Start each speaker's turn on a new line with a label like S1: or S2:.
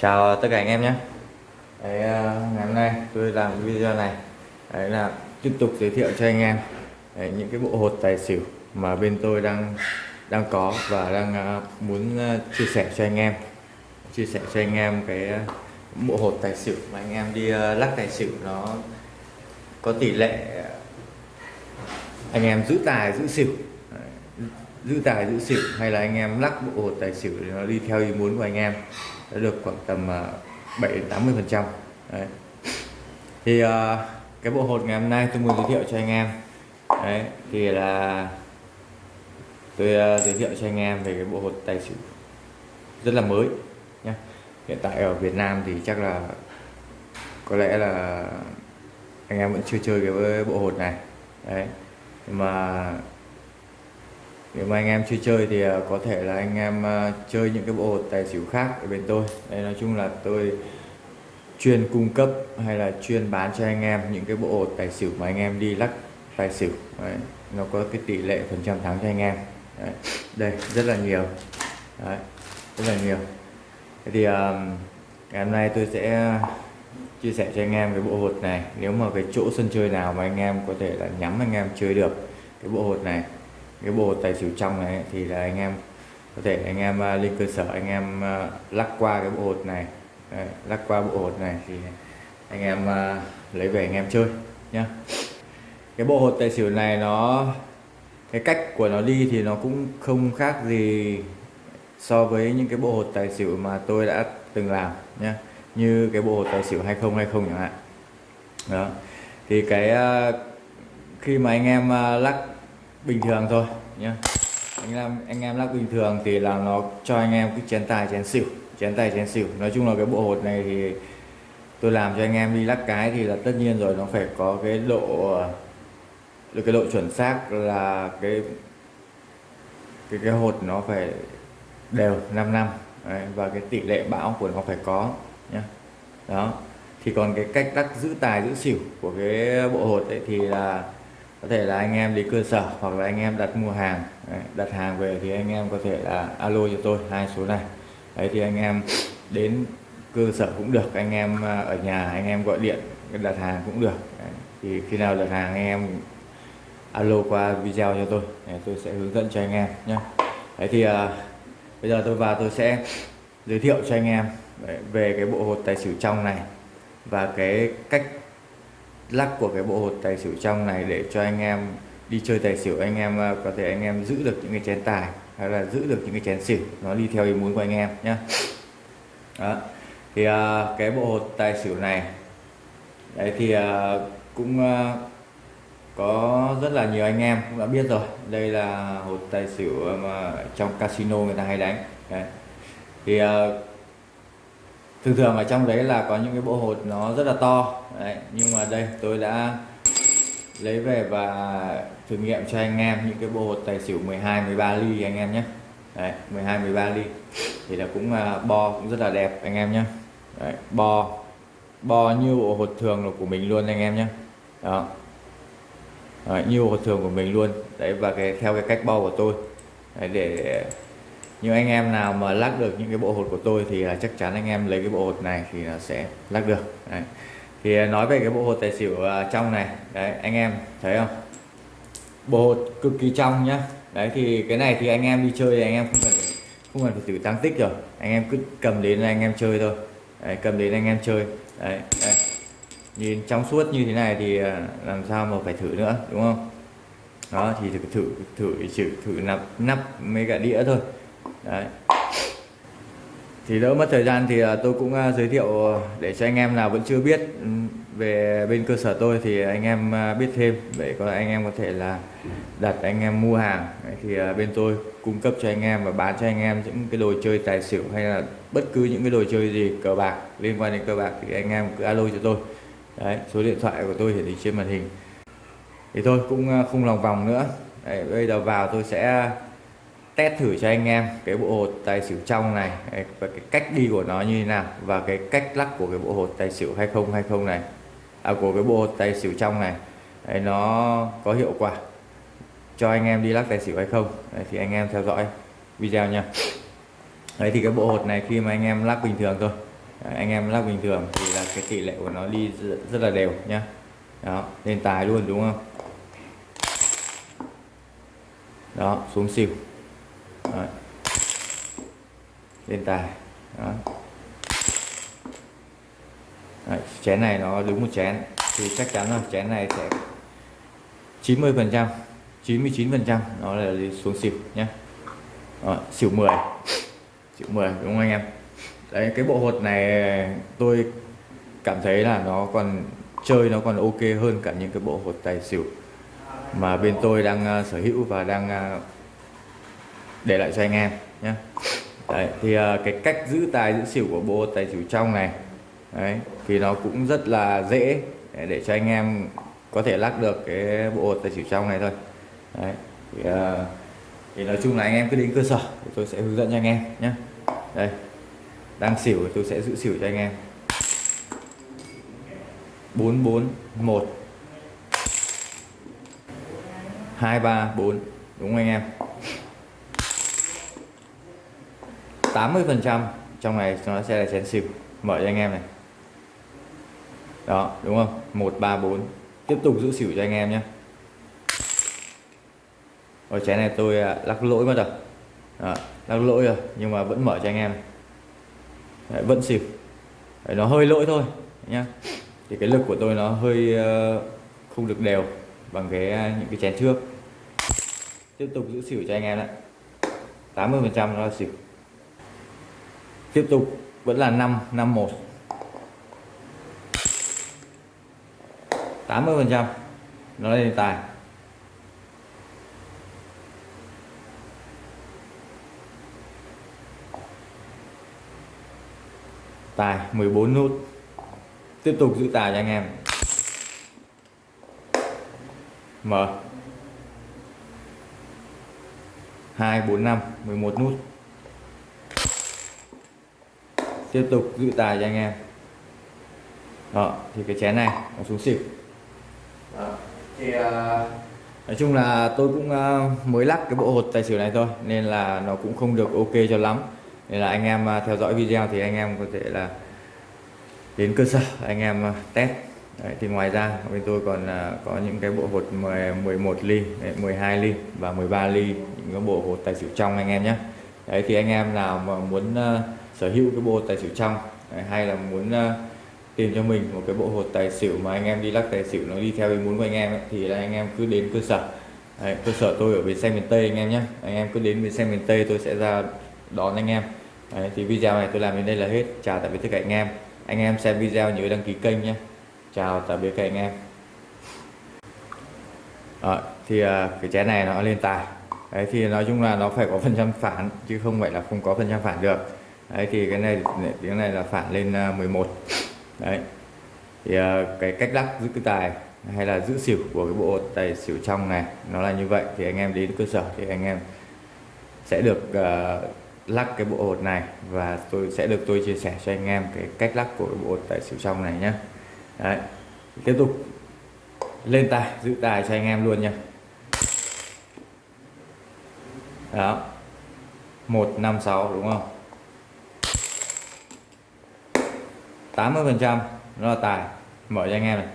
S1: chào tất cả anh em nhé. Đấy, ờ, ngày hôm nay tôi làm video này. Đấy là tiếp tục giới thiệu cho anh em đấy, những cái bộ hột tài xỉu mà bên tôi đang đang có và đang ờ, muốn ờ, chia sẻ cho anh em. Chia sẻ cho anh em cái bộ hột tài xỉu mà anh em đi lắc tài xỉu nó có tỷ lệ anh em giữ tài giữ xỉu. Giữ tài giữ xỉu hay là anh em lắc bộ hột tài xỉu để nó đi theo ý muốn của anh em đã được khoảng tầm à, 7 đến 80 phần trăm. Thì à, cái bộ hột ngày hôm nay tôi muốn giới thiệu cho anh em. Đấy thì là tôi à, giới thiệu cho anh em về cái bộ hột tài xỉu rất là mới nhé hiện tại ở Việt Nam thì chắc là có lẽ là anh em vẫn chưa chơi cái bộ hột này. Đấy nhưng mà nếu mà anh em chưa chơi thì à, có thể là anh em à, chơi những cái bộ hột tài xỉu khác ở bên tôi đây nói chung là tôi chuyên cung cấp hay là chuyên bán cho anh em những cái bộ hột tài xỉu mà anh em đi lắc tài xỉu đấy. nó có cái tỷ lệ phần trăm thắng cho anh em đấy. đây rất là nhiều đấy. rất là nhiều thế thì um, ngày hôm nay tôi sẽ chia sẻ cho anh em cái bộ hột này nếu mà cái chỗ sân chơi nào mà anh em có thể là nhắm anh em chơi được cái bộ hột này cái bộ tài xỉu trong này thì là anh em có thể anh em uh, lên cơ sở anh em uh, lắc qua cái bộ hột này. Đấy, lắc qua bộ hột này thì anh em uh, lấy về anh em chơi nhá. Cái bộ hột tài xỉu này nó cái cách của nó đi thì nó cũng không khác gì so với những cái bộ hột tài xỉu mà tôi đã từng làm nhá. Như cái bộ hột tài xỉu 2020 chẳng hạn. Đó thì cái uh, khi mà anh em uh, lắc bình thường thôi nhé anh em anh em lắc bình thường thì là nó cho anh em cái chén tài chén xỉu chén tài chén xỉu. Nói chung là cái bộ hột này thì tôi làm cho anh em đi lắc cái thì là tất nhiên rồi nó phải có cái độ được cái độ chuẩn xác là cái cái cái hột nó phải đều 5 năm. Đấy, và cái tỷ lệ bão của nó phải có nhé đó. Thì còn cái cách lắc giữ tài giữ xỉu của cái bộ hột ấy thì là có thể là anh em đi cơ sở hoặc là anh em đặt mua hàng. Đấy, đặt hàng về thì anh em có thể là alo cho tôi hai số này. Đấy thì anh em đến cơ sở cũng được anh em à, ở nhà anh em gọi điện đặt hàng cũng được. Đấy. thì khi nào đặt hàng anh em alo qua video cho tôi. Để tôi sẽ hướng dẫn cho anh em nhé. Đấy thì à, bây giờ tôi vào tôi sẽ giới thiệu cho anh em về cái bộ hột tài xỉu trong này và cái cách lắc của cái bộ hột tài xỉu trong này để cho anh em đi chơi tài xỉu anh em ờ, có thể anh em giữ được những cái chén tài hay là giữ được những cái chén xỉu nó đi theo ý muốn của anh em nhé đó thì uh, cái bộ hột tài xỉu này đấy thì uh, cũng uh, có rất là nhiều anh em cũng đã biết rồi. Đây là hột tài xỉu mà trong casino người ta hay đánh. Đấy. thì uh, thường thường ở trong đấy là có những cái bộ hột nó rất là to. Đấy. nhưng mà đây tôi đã lấy về và thử nghiệm cho anh em những cái bộ hột tài xỉu 12 13 ly anh em nhé. Đấy 12 13 ly. Thì là cũng à, bo cũng rất là đẹp anh em nhé. Đấy, bo bo như bộ hột thường là của mình luôn anh em nhé. Đó. Đấy, như hột thường của mình luôn. Đấy và cái theo cái cách bo của tôi. Đấy, để nhưng anh em nào mà lắc được những cái bộ hột của tôi thì à, chắc chắn anh em lấy cái bộ hột này thì nó sẽ lắc được. Đấy. thì à, nói về cái bộ hột tài xỉu à, trong này. Đấy anh em thấy không? Bộ hột cực kỳ trong nhá. Đấy thì cái này thì anh em đi chơi thì anh em không cần không cần phải thử tăng tích rồi. Anh em cứ cầm đến anh em chơi thôi. Đấy, cầm đến anh em chơi. Đấy, đấy nhìn trong suốt như thế này thì làm sao mà phải thử nữa đúng không? Đó thì thử thử thử thử, thử nắp nắp mấy cả đĩa thôi đấy. Thì đỡ mất thời gian thì à, tôi cũng à, giới thiệu à, để cho anh em nào vẫn chưa biết ừ, về bên cơ sở tôi thì anh em biết thêm để có anh em có thể là đặt anh em mua hàng. Thì bên tôi cung cấp cho anh em và bán cho anh em những cái đồ chơi tài xỉu hay là bất cứ những cái đồ chơi gì cờ bạc liên quan đến cờ bạc thì anh em cứ alo cho tôi. Đấy số điện thoại của tôi hiển thị trên màn hình. Thì tôi cũng không lòng vòng nữa. Đấy, bây giờ vào tôi sẽ test thử cho anh em cái bộ hột tài xỉu trong này và cái cách đi của nó như thế nào và cái cách lắc của cái bộ hột tài xỉu 2020 này. À, của cái bộ hột tài xỉu trong này đấy, nó có hiệu quả cho anh em đi lắc tài xỉu hay không đấy, thì anh em theo dõi video nha. Đấy thì cái bộ hột này khi mà anh em lắc bình thường thôi Đấy, anh em lắc bình thường thì là cái tỷ lệ của nó đi rất, rất là đều nhá. Đó lên tài luôn đúng không? Đó xuống xỉu. Đấy. lên tài. Đó. Đấy, chén này nó đứng một chén. Thì chắc chắn là chén này sẽ 90 phần trăm 99 phần trăm nó là đi xuống xỉu nhé Rồi, xỉu 10 xỉu 10 đúng không anh em? Đấy cái bộ hột này tôi cảm thấy là nó còn chơi nó còn ok hơn cả những cái bộ hột tài xỉu mà bên tôi đang uh, sở hữu và đang uh, để lại cho anh em nhé đấy thì uh, cái cách giữ tài giữ xỉu của bộ tài xỉu trong này đấy thì nó cũng rất là dễ để, để cho anh em có thể lắc được cái bộ tài xỉu trong này thôi. Đấy thì, uh, thì nói chung là anh em cứ đến cơ sở thì tôi sẽ hướng dẫn cho anh em nhé đây đang xỉu thì tôi sẽ giữ xỉu cho anh em. 441 234 đúng không anh em? 80 phần trăm trong này nó sẽ là chén xỉu. Mở cho anh em này. Đó đúng không? 134 tiếp tục giữ xỉu cho anh em nhé. Ở chén này tôi à, lắc lỗi mất rồi đó, lắc lỗi rồi nhưng mà vẫn mở cho anh em Đấy, vẫn xỉu. Đấy, nó hơi lỗi thôi nhá. Thì cái lực của tôi nó hơi uh, không được đều bằng cái uh, những cái chén trước. Tiếp tục giữ xỉu cho anh em ạ 80 phần trăm nó là xỉu tiếp tục, vẫn là 5 51 80 phần trăm, nó lên tài. Tài 14 nút. Tiếp tục giữ tài cho anh em. Mở 2 4 5 11 nút tiếp tục giữ tài cho anh em đó thì cái chén này nó xuống xỉu đó. thì uh, nói chung là tôi cũng uh, mới lắc cái bộ hột tài xỉu này thôi nên là nó cũng không được ok cho lắm nên là anh em uh, theo dõi video thì anh em có thể là đến cơ sở anh em uh, test Đấy, thì ngoài ra bên tôi còn uh, có những cái bộ hột 10, 11 ly, 12 ly và 13 ly những cái bộ hột tài xỉu trong anh em nhé. Đấy thì anh em nào mà muốn uh, sở hữu cái bộ hột tài xỉu trong đấy, hay là muốn uh, tìm cho mình một cái bộ hột tài xỉu mà anh em đi lắc tài xỉu nó đi theo ý muốn của anh em ấy, thì là anh em cứ đến cơ sở. Đấy, cơ sở tôi ở bến xe miền Tây anh em nhé. Anh em cứ đến bến xe miền Tây tôi sẽ ra đón anh em. Đấy, thì video này tôi làm đến đây là hết. Chào tạm biệt tất cả anh em. Anh em xem video nhớ đăng ký kênh nhé chào tạm biệt các anh em à, thì à, cái chén này nó lên tài đấy thì nói chung là nó phải có phần trăm phản chứ không phải là không có phần trăm phản được đấy thì cái này tiếng này là phản lên à, 11 đấy. Thì à, cái cách lắc giữ cái tài hay là giữ xỉu của cái bộ tài xỉu trong này nó là như vậy. Thì anh em đến cơ sở thì anh em sẽ được à, uh, lắc cái bộ hột này và tôi sẽ được tôi chia sẻ cho anh em cái cách lắc của cái bộ hột tài xỉu trong này nhé Đấy. tiếp tục lên tài giữ tài cho anh em luôn nha đó. 156 đúng không? 80 phần trăm nó là tài mở cho anh em này.